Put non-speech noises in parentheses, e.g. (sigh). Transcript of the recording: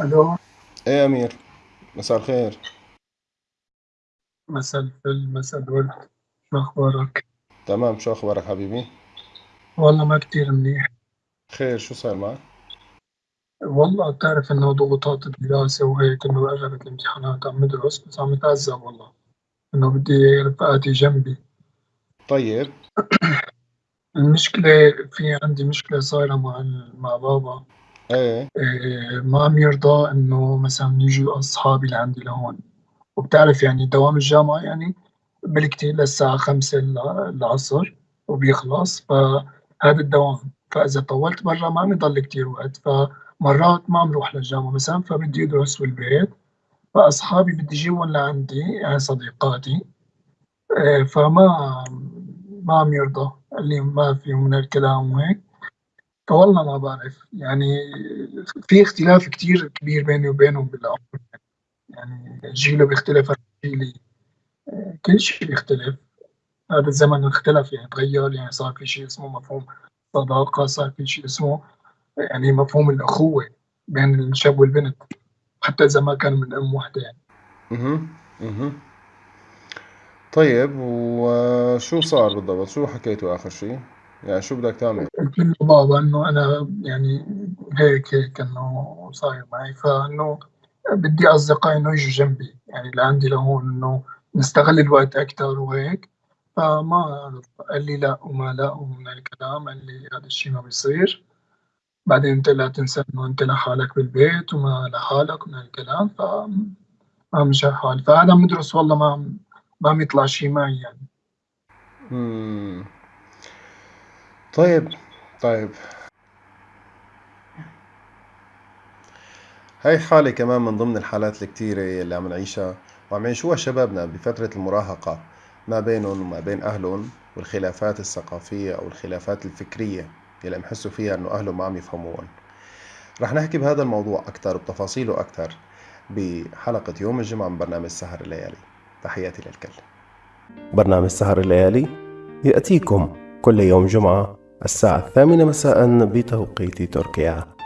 ألو إيه يا أمير؟ مساء الخير. مساء الفل مساء الورد. شو أخبارك؟ تمام شو أخبارك حبيبي؟ والله ما كتير منيح. خير شو صار معك؟ والله بتعرف إنه ضغوطات الدراسة وهيك إنه قربت الامتحانات عم ندرس بس عم نتعذب والله. إنه بدي رفقاتي جنبي. طيب. (coughs) المشكلة في عندي مشكلة صايرة مع مع بابا. إيه. إيه ما عم يرضى إنه مثلا يجوا أصحابي لعندي لهون. وبتعرف يعني دوام الجامعة يعني بالكتير للساعة خمسة العصر وبيخلص فهذا الدوام. فإذا طولت برا ما عم يضل وقت فمرات ما عم روح للجامعة مثلا فبدي أدرس بالبيت. فأصحابي بدي أجيبهم لعندي يعني صديقاتي. آه، فما ما عم يرضى قال لي ما في من الكلام وهيك. فوالله ما بعرف. يعني في اختلاف كتير كبير بيني وبينهم بالعمر يعني جيله بيختلف عن جيلي كل شيء بيختلف. هذا الزمن اختلف يعني تغير يعني صار في شيء اسمه مفهوم صداقة صار في شيء اسمه يعني مفهوم الأخوة بين الشاب والبنت حتى إذا ما كانوا من أم واحدة يعني. أها أها طيب وشو صار بالضبط؟ شو حكيتوا آخر شيء؟ يعني شو بدك تعمل؟ قلت له بابا إنه أنا يعني هيك هيك إنه صاير معي. فإنه بدي أصدقائي إنه يجوا جنبي. يعني لعندي لهون إنه نستغل الوقت أكثر وهيك. فما قال لي لا وما لا ومن الكلام قال لي هذا الشيء ما بيصير. بعدين انت لا تنسى إنه أنت لحالك بالبيت وما لحالك من الكلام ف ما مشى حالي فهذا مدرس والله ما ما عم يطلع شيء معي يعني. طيب طيب. هاي حالة كمان من ضمن الحالات الكتيرة اللي عم نعيشها وعم يعيشوها شبابنا بفترة المراهقة ما بينهم وما بين أهلهم والخلافات الثقافية أو الخلافات الفكرية اللي عم يحسوا فيها إنه أهلهم ما عم يفهموهم رح نحكي بهذا الموضوع أكثر بتفاصيله أكثر بحلقة يوم الجمعة من برنامج سهر الليالي. تحياتي للكل. برنامج سهر الليالي يأتيكم كل يوم جمعة الساعة الثامنة مساء بتوقيت تركيا.